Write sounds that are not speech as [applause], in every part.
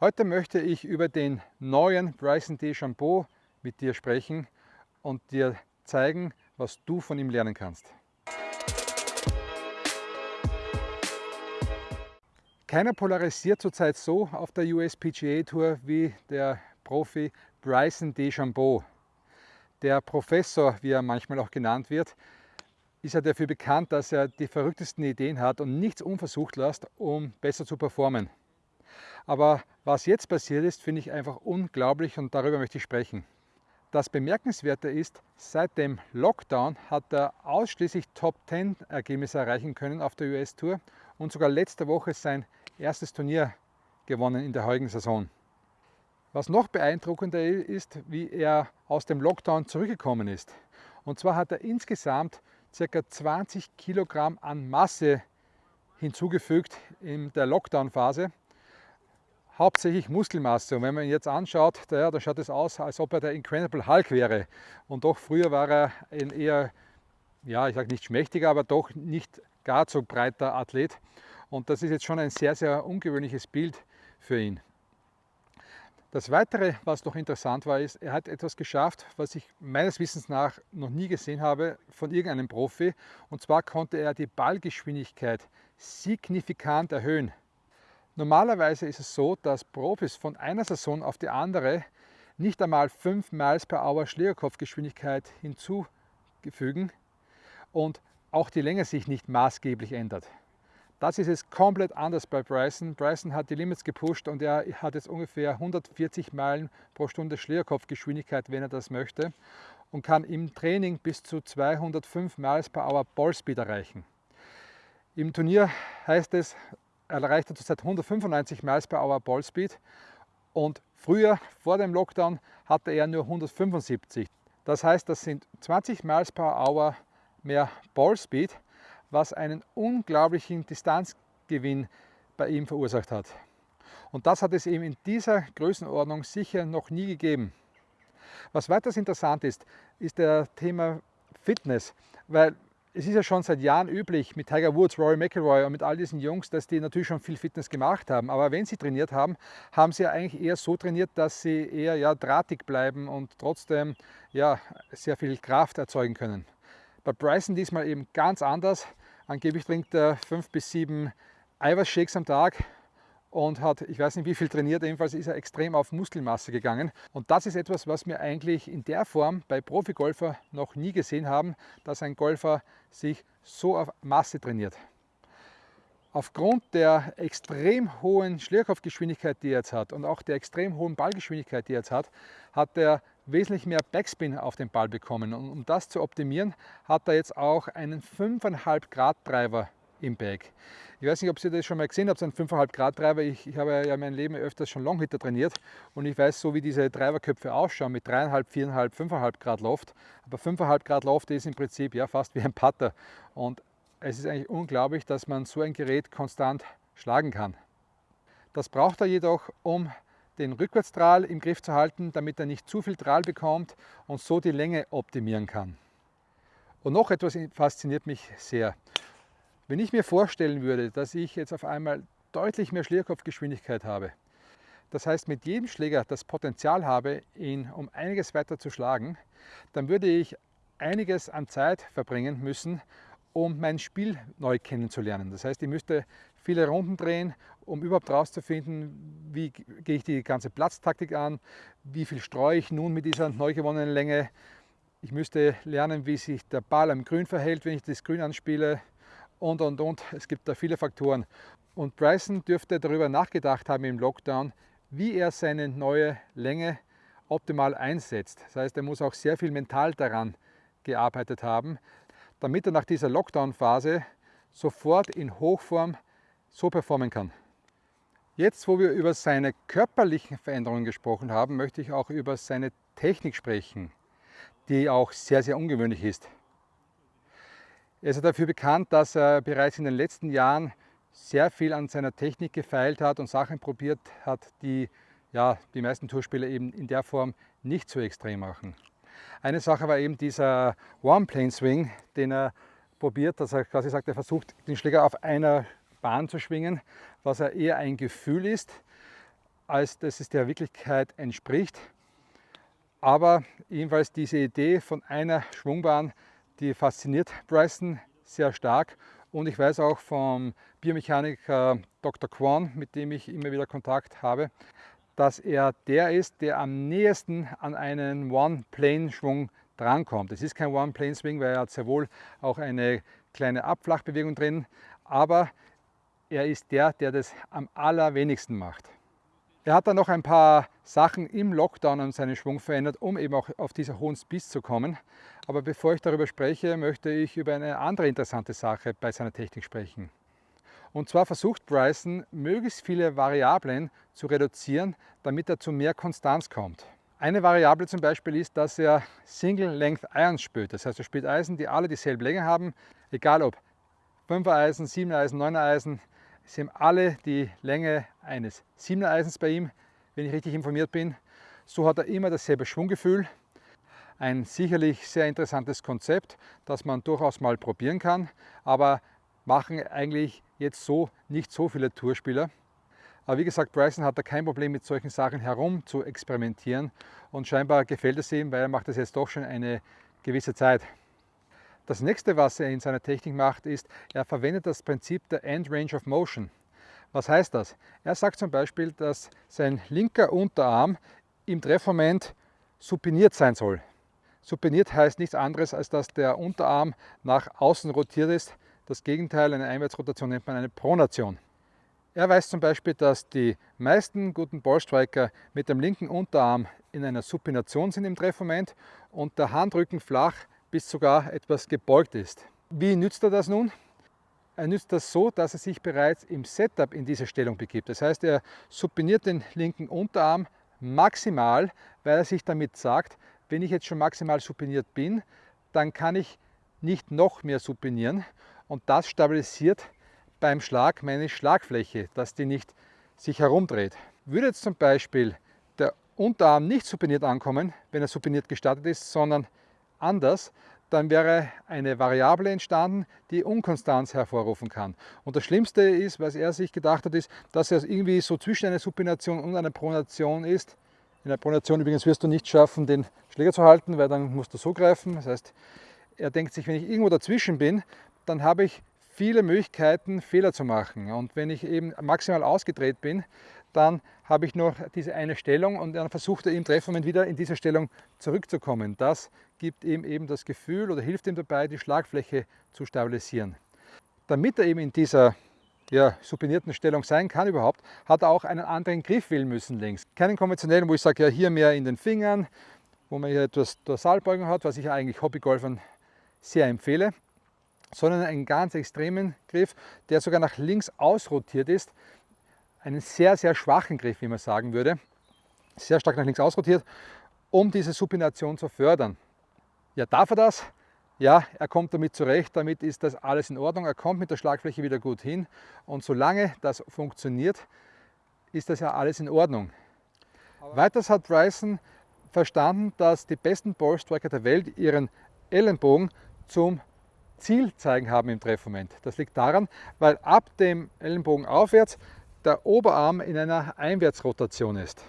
Heute möchte ich über den neuen Bryson DeChambeau mit dir sprechen und dir zeigen, was du von ihm lernen kannst. Keiner polarisiert zurzeit so auf der USPGA Tour wie der Profi Bryson DeChambeau. Der Professor, wie er manchmal auch genannt wird, ist ja dafür bekannt, dass er die verrücktesten Ideen hat und nichts unversucht lässt, um besser zu performen. Aber was jetzt passiert ist, finde ich einfach unglaublich und darüber möchte ich sprechen. Das Bemerkenswerte ist, seit dem Lockdown hat er ausschließlich Top 10 Ergebnisse erreichen können auf der US-Tour und sogar letzte Woche sein erstes Turnier gewonnen in der heutigen Saison. Was noch beeindruckender ist, wie er aus dem Lockdown zurückgekommen ist. Und zwar hat er insgesamt ca. 20 Kilogramm an Masse hinzugefügt in der Lockdown-Phase. Hauptsächlich Muskelmasse. Und wenn man ihn jetzt anschaut, da, da schaut es aus, als ob er der Incredible Hulk wäre. Und doch früher war er ein eher, ja, ich sage nicht schmächtiger, aber doch nicht gar so breiter Athlet. Und das ist jetzt schon ein sehr, sehr ungewöhnliches Bild für ihn. Das Weitere, was noch interessant war, ist, er hat etwas geschafft, was ich meines Wissens nach noch nie gesehen habe von irgendeinem Profi. Und zwar konnte er die Ballgeschwindigkeit signifikant erhöhen. Normalerweise ist es so, dass Profis von einer Saison auf die andere nicht einmal 5 Miles per Hour Schlägerkopfgeschwindigkeit hinzufügen und auch die Länge sich nicht maßgeblich ändert. Das ist es komplett anders bei Bryson. Bryson hat die Limits gepusht und er hat jetzt ungefähr 140 Meilen pro Stunde Schlägerkopfgeschwindigkeit, wenn er das möchte und kann im Training bis zu 205 Miles per Hour Ballspeed erreichen. Im Turnier heißt es, er erreicht zurzeit 195 Miles per Hour Ballspeed und früher, vor dem Lockdown, hatte er nur 175. Das heißt, das sind 20 Miles per Hour mehr Ballspeed was einen unglaublichen Distanzgewinn bei ihm verursacht hat. Und das hat es eben in dieser Größenordnung sicher noch nie gegeben. Was weiters interessant ist, ist der Thema Fitness, weil es ist ja schon seit Jahren üblich mit Tiger Woods, Rory McIlroy und mit all diesen Jungs, dass die natürlich schon viel Fitness gemacht haben. Aber wenn sie trainiert haben, haben sie ja eigentlich eher so trainiert, dass sie eher ja, drahtig bleiben und trotzdem ja, sehr viel Kraft erzeugen können. Bei Bryson diesmal eben ganz anders. Angeblich trinkt er fünf bis sieben Eiweißshakes am Tag und hat, ich weiß nicht wie viel trainiert, jedenfalls ist er extrem auf Muskelmasse gegangen. Und das ist etwas, was wir eigentlich in der Form bei Profigolfer noch nie gesehen haben, dass ein Golfer sich so auf Masse trainiert. Aufgrund der extrem hohen Schlierkopfgeschwindigkeit, die er jetzt hat und auch der extrem hohen Ballgeschwindigkeit, die er jetzt hat, hat er wesentlich mehr Backspin auf den Ball bekommen. Und um das zu optimieren, hat er jetzt auch einen 5,5 Grad Treiber im Bag. Ich weiß nicht, ob Sie das schon mal gesehen habt, so einen 5,5 Grad Treiber. Ich, ich, habe ja mein Leben öfters schon Longhitter trainiert und ich weiß so, wie diese Treiberköpfe ausschauen mit 3,5, 4,5, 5,5 Grad Loft. Aber 5,5 Grad Loft ist im Prinzip ja fast wie ein Putter. Und es ist eigentlich unglaublich, dass man so ein Gerät konstant schlagen kann. Das braucht er jedoch, um den Rückwärtsdrall im Griff zu halten, damit er nicht zu viel Drahl bekommt und so die Länge optimieren kann. Und noch etwas fasziniert mich sehr. Wenn ich mir vorstellen würde, dass ich jetzt auf einmal deutlich mehr Schlierkopfgeschwindigkeit habe, das heißt mit jedem Schläger das Potenzial habe, ihn um einiges weiter zu schlagen, dann würde ich einiges an Zeit verbringen müssen, um mein Spiel neu kennenzulernen. Das heißt, ich müsste viele Runden drehen, um überhaupt herauszufinden, wie gehe ich die ganze Platztaktik an, wie viel streue ich nun mit dieser neu gewonnenen Länge. Ich müsste lernen, wie sich der Ball am Grün verhält, wenn ich das Grün anspiele und, und, und. Es gibt da viele Faktoren. Und Bryson dürfte darüber nachgedacht haben im Lockdown, wie er seine neue Länge optimal einsetzt. Das heißt, er muss auch sehr viel mental daran gearbeitet haben, damit er nach dieser Lockdown-Phase sofort in Hochform so performen kann. Jetzt, wo wir über seine körperlichen Veränderungen gesprochen haben, möchte ich auch über seine Technik sprechen, die auch sehr, sehr ungewöhnlich ist. Er ist dafür bekannt, dass er bereits in den letzten Jahren sehr viel an seiner Technik gefeilt hat und Sachen probiert hat, die ja, die meisten Tourspieler eben in der Form nicht so extrem machen. Eine Sache war eben dieser One-Plane-Swing, den er probiert, dass er quasi sagt, er versucht den Schläger auf einer Bahn zu schwingen, was ja eher ein Gefühl ist. als dass es der Wirklichkeit entspricht. Aber jedenfalls diese Idee von einer Schwungbahn, die fasziniert Bryson sehr stark. Und ich weiß auch vom Biomechaniker Dr. Kwon, mit dem ich immer wieder Kontakt habe, dass er der ist, der am nächsten an einen One-Plane-Schwung drankommt. Es ist kein One-Plane-Swing, weil er hat sehr wohl auch eine kleine Abflachbewegung drin, aber er ist der, der das am allerwenigsten macht. Er hat dann noch ein paar Sachen im Lockdown an seinen Schwung verändert, um eben auch auf dieser hohen Speed zu kommen. Aber bevor ich darüber spreche, möchte ich über eine andere interessante Sache bei seiner Technik sprechen. Und zwar versucht Bryson, möglichst viele Variablen zu reduzieren, damit er zu mehr Konstanz kommt. Eine Variable zum Beispiel ist, dass er Single-Length Irons spült. Das heißt, er spielt Eisen, die alle dieselbe Länge haben, egal ob 5er Eisen, 7er Eisen, 9er Eisen, Sie haben alle die Länge eines 7er Eisens bei ihm, wenn ich richtig informiert bin. So hat er immer dasselbe Schwunggefühl. Ein sicherlich sehr interessantes Konzept, das man durchaus mal probieren kann, aber machen eigentlich jetzt so nicht so viele Tourspieler. Aber wie gesagt, Bryson hat da kein Problem mit solchen Sachen herum zu experimentieren und scheinbar gefällt es ihm, weil er macht das jetzt doch schon eine gewisse Zeit. Das nächste, was er in seiner Technik macht, ist, er verwendet das Prinzip der End Range of Motion. Was heißt das? Er sagt zum Beispiel, dass sein linker Unterarm im Treffmoment supiniert sein soll. Supiniert heißt nichts anderes, als dass der Unterarm nach außen rotiert ist. Das Gegenteil einer Einwärtsrotation nennt man eine Pronation. Er weiß zum Beispiel, dass die meisten guten Ballstriker mit dem linken Unterarm in einer Supination sind im Treffmoment und der Handrücken flach bis sogar etwas gebeugt ist. Wie nützt er das nun? Er nützt das so, dass er sich bereits im Setup in diese Stellung begibt. Das heißt, er supiniert den linken Unterarm maximal, weil er sich damit sagt, wenn ich jetzt schon maximal supiniert bin, dann kann ich nicht noch mehr supinieren und das stabilisiert beim Schlag meine Schlagfläche, dass die nicht sich herumdreht. Würde jetzt zum Beispiel der Unterarm nicht supiniert ankommen, wenn er supiniert gestartet ist, sondern anders, dann wäre eine Variable entstanden, die Unkonstanz hervorrufen kann. Und das Schlimmste ist, was er sich gedacht hat, ist, dass er irgendwie so zwischen einer Supination und einer Pronation ist. In der Pronation übrigens wirst du nicht schaffen, den Schläger zu halten, weil dann musst du so greifen. Das heißt, er denkt sich, wenn ich irgendwo dazwischen bin, dann habe ich viele Möglichkeiten, Fehler zu machen. Und wenn ich eben maximal ausgedreht bin, dann habe ich noch diese eine Stellung und dann versucht er im Treffmoment wieder in diese Stellung zurückzukommen. Das gibt ihm eben das Gefühl oder hilft ihm dabei, die Schlagfläche zu stabilisieren. Damit er eben in dieser ja, supinierten Stellung sein kann überhaupt, hat er auch einen anderen Griff wählen müssen links. Keinen konventionellen, wo ich sage, ja hier mehr in den Fingern, wo man hier etwas Dorsalbeugung hat, was ich eigentlich Hobbygolfern sehr empfehle, sondern einen ganz extremen Griff, der sogar nach links ausrotiert ist, einen sehr, sehr schwachen Griff, wie man sagen würde, sehr stark nach links ausrotiert, um diese Supination zu fördern. Ja, darf er das? Ja, er kommt damit zurecht, damit ist das alles in Ordnung. Er kommt mit der Schlagfläche wieder gut hin und solange das funktioniert, ist das ja alles in Ordnung. Aber Weiters hat Bryson verstanden, dass die besten Ballstriker der Welt ihren Ellenbogen zum Ziel zeigen haben im Treffmoment. Das liegt daran, weil ab dem Ellenbogen aufwärts der Oberarm in einer Einwärtsrotation ist.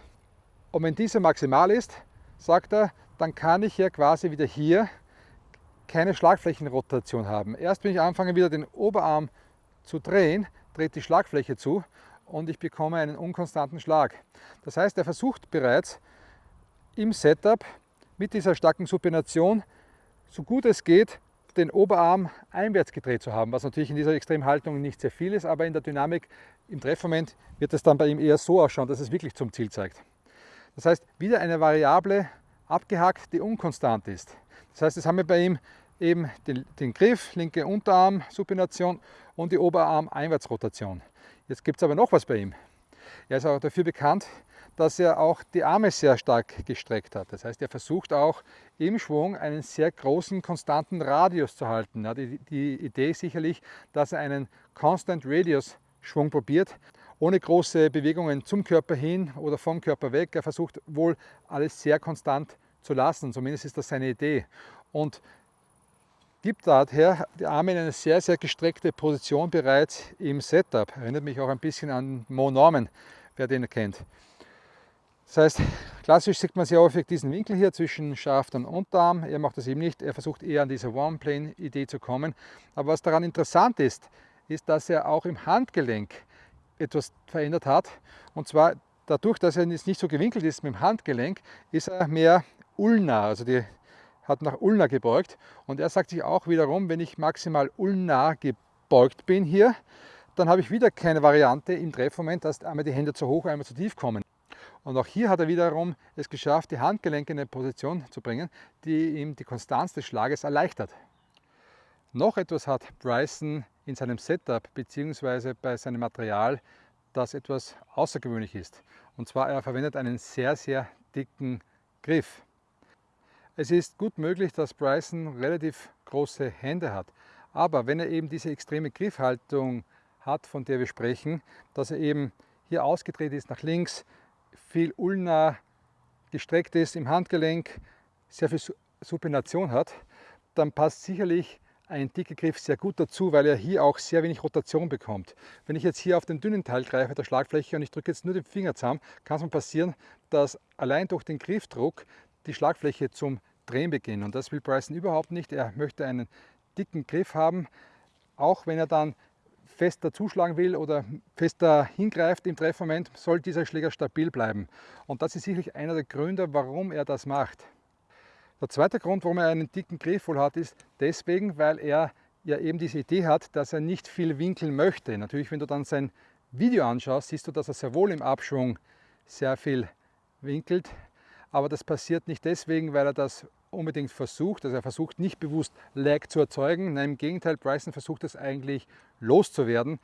Und wenn diese maximal ist, sagt er, dann kann ich ja quasi wieder hier keine Schlagflächenrotation haben. Erst wenn ich anfange wieder den Oberarm zu drehen, dreht die Schlagfläche zu und ich bekomme einen unkonstanten Schlag. Das heißt, er versucht bereits im Setup mit dieser starken Supination so gut es geht den Oberarm einwärts gedreht zu haben, was natürlich in dieser Extremhaltung nicht sehr viel ist, aber in der Dynamik im Treffmoment wird es dann bei ihm eher so ausschauen, dass es wirklich zum Ziel zeigt. Das heißt, wieder eine Variable abgehackt, die unkonstant ist. Das heißt, jetzt haben wir bei ihm eben den, den Griff, linke Unterarm, Supination und die Oberarm-Einwärtsrotation. Jetzt gibt es aber noch was bei ihm. Er ist auch dafür bekannt, dass er auch die Arme sehr stark gestreckt hat. Das heißt, er versucht auch im Schwung einen sehr großen, konstanten Radius zu halten. Ja, die, die Idee ist sicherlich, dass er einen Constant Radius Schwung probiert, ohne große Bewegungen zum Körper hin oder vom Körper weg. Er versucht wohl alles sehr konstant zu lassen, zumindest ist das seine Idee. Und gibt daher die Arme in eine sehr, sehr gestreckte Position bereits im Setup. Erinnert mich auch ein bisschen an Mo Norman, wer den kennt. Das heißt, [laughs] klassisch sieht man sehr häufig diesen Winkel hier zwischen Schaft und Unterarm. Er macht das eben nicht, er versucht eher an diese One-Plane-Idee zu kommen. Aber was daran interessant ist, ist, dass er auch im Handgelenk etwas verändert hat. Und zwar dadurch, dass er jetzt nicht so gewinkelt ist mit dem Handgelenk, ist er mehr ulnar, also die hat nach ulnar gebeugt. Und er sagt sich auch wiederum, wenn ich maximal ulnar gebeugt bin hier, dann habe ich wieder keine Variante im Treffmoment, dass einmal die Hände zu hoch, einmal zu tief kommen. Und auch hier hat er wiederum es geschafft, die Handgelenke in eine Position zu bringen, die ihm die Konstanz des Schlages erleichtert. Noch etwas hat Bryson in seinem Setup bzw. bei seinem Material, das etwas außergewöhnlich ist. Und zwar er verwendet einen sehr, sehr dicken Griff. Es ist gut möglich, dass Bryson relativ große Hände hat. Aber wenn er eben diese extreme Griffhaltung hat, von der wir sprechen, dass er eben hier ausgedreht ist nach links, viel ulnar gestreckt ist im Handgelenk, sehr viel Supination hat, dann passt sicherlich ein dicker Griff sehr gut dazu, weil er hier auch sehr wenig Rotation bekommt. Wenn ich jetzt hier auf den dünnen Teil greife, der Schlagfläche, und ich drücke jetzt nur den Finger zusammen, kann es mir passieren, dass allein durch den Griffdruck die Schlagfläche zum Drehen beginnt. Und das will Bryson überhaupt nicht. Er möchte einen dicken Griff haben, auch wenn er dann fester zuschlagen will oder fester hingreift im Treffmoment, soll dieser Schläger stabil bleiben. Und das ist sicherlich einer der Gründe, warum er das macht. Der zweite Grund, warum er einen dicken Griff wohl hat, ist deswegen, weil er ja eben diese Idee hat, dass er nicht viel winkeln möchte. Natürlich, wenn du dann sein Video anschaust, siehst du, dass er sehr wohl im Abschwung sehr viel winkelt. Aber das passiert nicht deswegen, weil er das unbedingt versucht. Also er versucht nicht bewusst Lag zu erzeugen. Nein, im Gegenteil, Bryson versucht es eigentlich loszuwerden.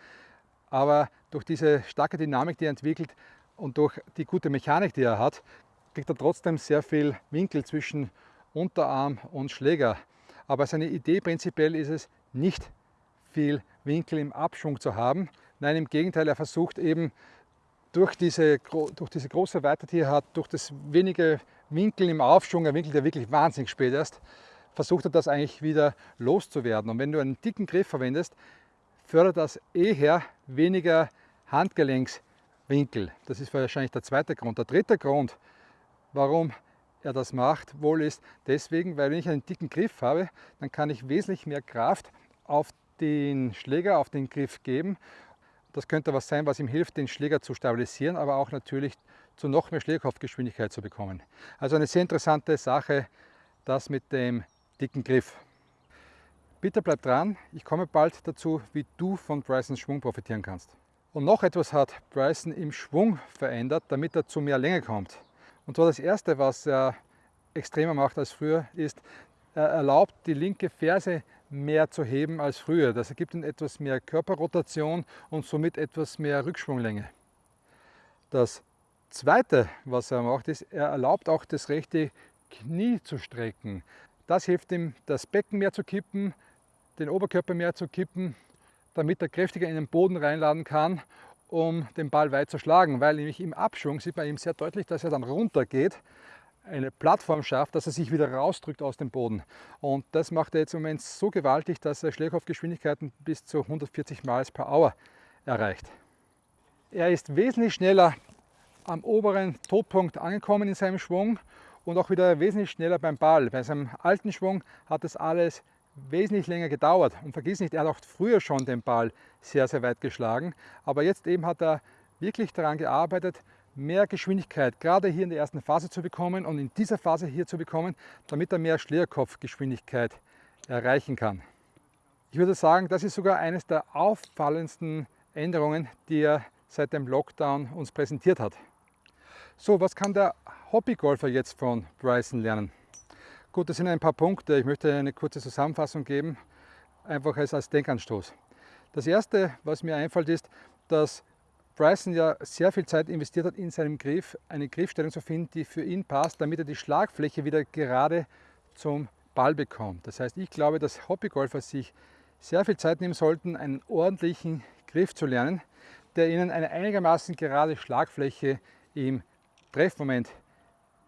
Aber durch diese starke Dynamik, die er entwickelt und durch die gute Mechanik, die er hat, kriegt er trotzdem sehr viel Winkel zwischen Unterarm und Schläger. Aber seine Idee prinzipiell ist es, nicht viel Winkel im Abschwung zu haben. Nein, im Gegenteil, er versucht eben durch diese, durch diese große Weite, die er hat, durch das wenige Winkel im Aufschwung, er winkelt ja wirklich wahnsinnig spät erst, versucht er das eigentlich wieder loszuwerden. Und wenn du einen dicken Griff verwendest, fördert das eher weniger Handgelenkswinkel. Das ist wahrscheinlich der zweite Grund. Der dritte Grund, warum er das macht, wohl ist deswegen, weil wenn ich einen dicken Griff habe, dann kann ich wesentlich mehr Kraft auf den Schläger, auf den Griff geben. Das könnte was sein, was ihm hilft, den Schläger zu stabilisieren, aber auch natürlich zu noch mehr Schlägerkopfgeschwindigkeit zu bekommen. Also eine sehr interessante Sache, das mit dem dicken Griff. Bitte bleib dran, ich komme bald dazu, wie du von Brysons Schwung profitieren kannst. Und noch etwas hat Bryson im Schwung verändert, damit er zu mehr Länge kommt. Und zwar das erste, was er extremer macht als früher, ist, erlaubt die linke Ferse mehr zu heben als früher. Das ergibt ihm etwas mehr Körperrotation und somit etwas mehr Rückschwunglänge. Das zweite, was er macht, ist, er erlaubt auch das rechte Knie zu strecken. Das hilft ihm, das Becken mehr zu kippen, den Oberkörper mehr zu kippen, damit er kräftiger in den Boden reinladen kann, um den Ball weit zu schlagen. Weil nämlich im Abschwung sieht man ihm sehr deutlich, dass er dann runter geht, eine Plattform schafft, dass er sich wieder rausdrückt aus dem Boden. Und das macht er jetzt im Moment so gewaltig, dass er Schlägerkopfgeschwindigkeiten bis zu 140 Miles per Hour erreicht. Er ist wesentlich schneller am oberen Todpunkt angekommen in seinem Schwung und auch wieder wesentlich schneller beim Ball. Bei seinem alten Schwung hat das alles wesentlich länger gedauert. Und vergiss nicht, er hat auch früher schon den Ball sehr, sehr weit geschlagen. Aber jetzt eben hat er wirklich daran gearbeitet, mehr Geschwindigkeit gerade hier in der ersten Phase zu bekommen und in dieser Phase hier zu bekommen, damit er mehr Schlägerkopfgeschwindigkeit erreichen kann. Ich würde sagen, das ist sogar eines der auffallendsten Änderungen, die er seit dem Lockdown uns präsentiert hat. So, was kann der Hobbygolfer jetzt von Bryson lernen? Gut, das sind ein paar Punkte. Ich möchte eine kurze Zusammenfassung geben, einfach als, als Denkanstoß. Das erste, was mir einfällt, ist, dass Bryson ja sehr viel Zeit investiert hat, in seinem Griff eine Griffstellung zu finden, die für ihn passt, damit er die Schlagfläche wieder gerade zum Ball bekommt. Das heißt, ich glaube, dass Hobbygolfer sich sehr viel Zeit nehmen sollten, einen ordentlichen Griff zu lernen, der ihnen eine einigermaßen gerade Schlagfläche im Treffmoment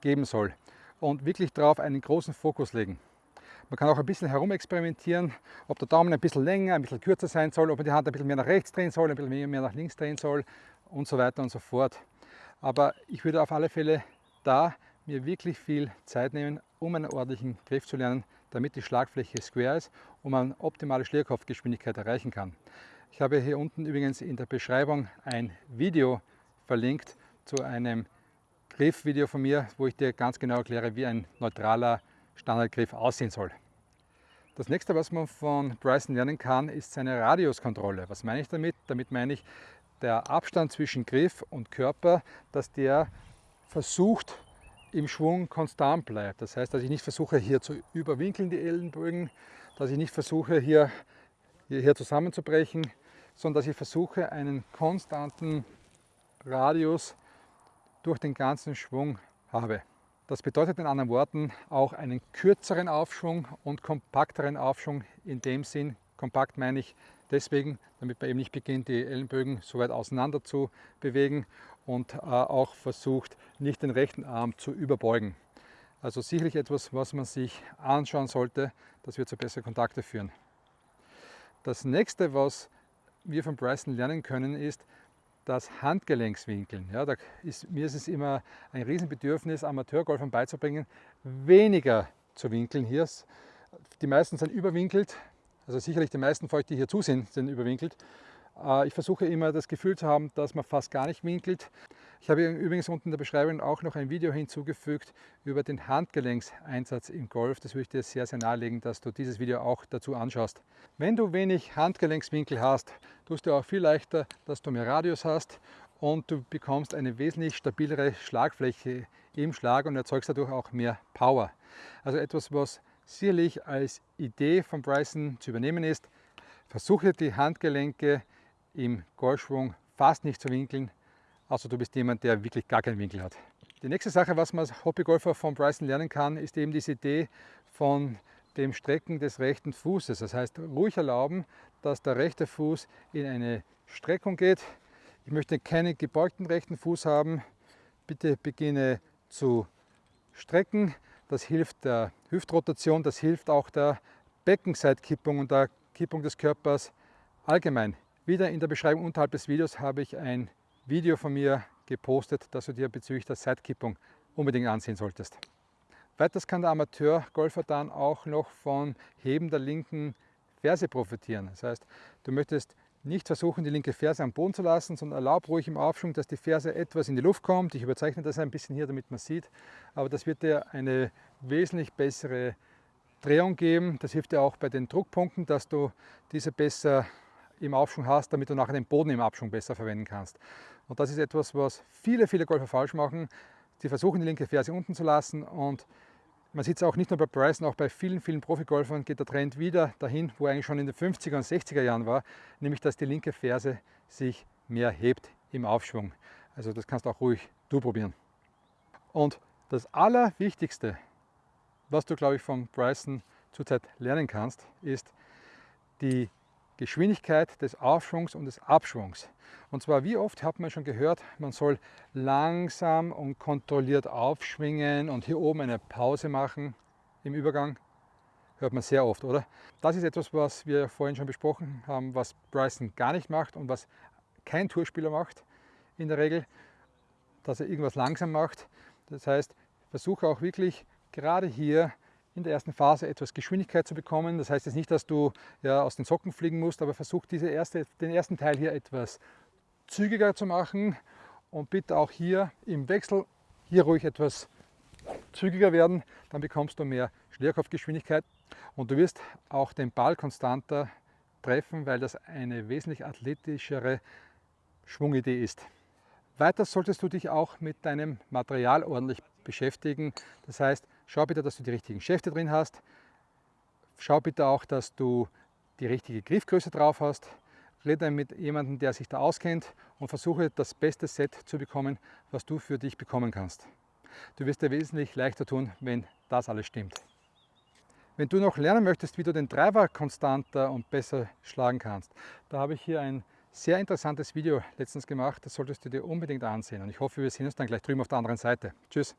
geben soll und wirklich darauf einen großen Fokus legen. Man kann auch ein bisschen herumexperimentieren, ob der Daumen ein bisschen länger, ein bisschen kürzer sein soll, ob man die Hand ein bisschen mehr nach rechts drehen soll, ein bisschen mehr nach links drehen soll und so weiter und so fort. Aber ich würde auf alle Fälle da mir wirklich viel Zeit nehmen, um einen ordentlichen Griff zu lernen, damit die Schlagfläche square ist und man optimale Schlierkopfgeschwindigkeit erreichen kann. Ich habe hier unten übrigens in der Beschreibung ein Video verlinkt zu einem Griffvideo von mir, wo ich dir ganz genau erkläre, wie ein neutraler Standardgriff aussehen soll. Das nächste, was man von Bryson lernen kann, ist seine Radiuskontrolle. Was meine ich damit? Damit meine ich der Abstand zwischen Griff und Körper, dass der versucht im Schwung konstant bleibt. Das heißt, dass ich nicht versuche hier zu überwinkeln die Ellenbögen, dass ich nicht versuche hier, hier zusammenzubrechen, sondern dass ich versuche einen konstanten Radius durch den ganzen Schwung habe. Das bedeutet in anderen Worten auch einen kürzeren Aufschwung und kompakteren Aufschwung. In dem Sinn, kompakt meine ich deswegen, damit man eben nicht beginnt, die Ellenbögen so weit auseinander zu bewegen und äh, auch versucht, nicht den rechten Arm zu überbeugen. Also sicherlich etwas, was man sich anschauen sollte, das wird zu besseren Kontakte führen. Das nächste, was wir von Bryson lernen können, ist, das Handgelenkswinkeln. Ja, da ist, mir ist es immer ein Riesenbedürfnis, Amateurgolfern beizubringen, weniger zu winkeln hier. Die meisten sind überwinkelt, also sicherlich die meisten von euch, die hier zusehen, sind überwinkelt. Äh, ich versuche immer das Gefühl zu haben, dass man fast gar nicht winkelt. Ich habe übrigens unten in der Beschreibung auch noch ein Video hinzugefügt über den Handgelenkseinsatz im Golf. Das würde ich dir sehr, sehr nahelegen, dass du dieses Video auch dazu anschaust. Wenn du wenig Handgelenkswinkel hast, tust du auch viel leichter, dass du mehr Radius hast und du bekommst eine wesentlich stabilere Schlagfläche im Schlag und erzeugst dadurch auch mehr Power. Also etwas, was sicherlich als Idee von Bryson zu übernehmen ist. Versuche die Handgelenke im Golfschwung fast nicht zu winkeln, außer du bist jemand, der wirklich gar keinen Winkel hat. Die nächste Sache, was man als Hobbygolfer von Bryson lernen kann, ist eben diese Idee von dem Strecken des rechten Fußes. Das heißt, ruhig erlauben, dass der rechte Fuß in eine Streckung geht. Ich möchte keinen gebeugten rechten Fuß haben. Bitte beginne zu strecken. Das hilft der Hüftrotation, das hilft auch der Beckenseitkippung und der Kippung des Körpers allgemein. Wieder in der Beschreibung unterhalb des Videos habe ich ein Video von mir gepostet, das du dir bezüglich der Seitkippung unbedingt ansehen solltest. Weiters kann der Amateurgolfer dann auch noch von Heben der linken Ferse profitieren. Das heißt, du möchtest nicht versuchen, die linke Ferse am Boden zu lassen, sondern erlaub ruhig im Aufschwung, dass die Ferse etwas in die Luft kommt. Ich überzeichne das ein bisschen hier, damit man sieht. Aber das wird dir eine wesentlich bessere Drehung geben. Das hilft dir auch bei den Druckpunkten, dass du diese besser im Aufschwung hast, damit du nachher den Boden im Abschwung besser verwenden kannst. Und das ist etwas, was viele, viele Golfer falsch machen. Sie versuchen die linke Ferse unten zu lassen und man sieht es auch nicht nur bei Bryson, auch bei vielen, vielen Profigolfern geht der Trend wieder dahin, wo er eigentlich schon in den 50er und 60er Jahren war, nämlich dass die linke Ferse sich mehr hebt im Aufschwung. Also das kannst du auch ruhig du probieren. Und das Allerwichtigste, was du, glaube ich, von Bryson zurzeit lernen kannst, ist die Geschwindigkeit des Aufschwungs und des Abschwungs. Und zwar, wie oft hat man schon gehört, man soll langsam und kontrolliert aufschwingen und hier oben eine Pause machen im Übergang. Hört man sehr oft, oder? Das ist etwas, was wir vorhin schon besprochen haben, was Bryson gar nicht macht und was kein Tourspieler macht in der Regel, dass er irgendwas langsam macht. Das heißt, versuche auch wirklich gerade hier in der ersten Phase etwas Geschwindigkeit zu bekommen. Das heißt jetzt nicht, dass du ja, aus den Socken fliegen musst, aber versuch diese erste, den ersten Teil hier etwas zügiger zu machen und bitte auch hier im Wechsel hier ruhig etwas zügiger werden, dann bekommst du mehr Schlierkopfgeschwindigkeit und du wirst auch den Ball konstanter treffen, weil das eine wesentlich athletischere Schwungidee ist. Weiter solltest du dich auch mit deinem Material ordentlich beschäftigen. Das heißt, schau bitte, dass du die richtigen Schäfte drin hast. Schau bitte auch, dass du die richtige Griffgröße drauf hast. Rede mit jemandem, der sich da auskennt und versuche das beste Set zu bekommen, was du für dich bekommen kannst. Du wirst dir wesentlich leichter tun, wenn das alles stimmt. Wenn du noch lernen möchtest, wie du den Driver konstanter und besser schlagen kannst, da habe ich hier ein sehr interessantes Video letztens gemacht. Das solltest du dir unbedingt ansehen. Und ich hoffe, wir sehen uns dann gleich drüben auf der anderen Seite. Tschüss!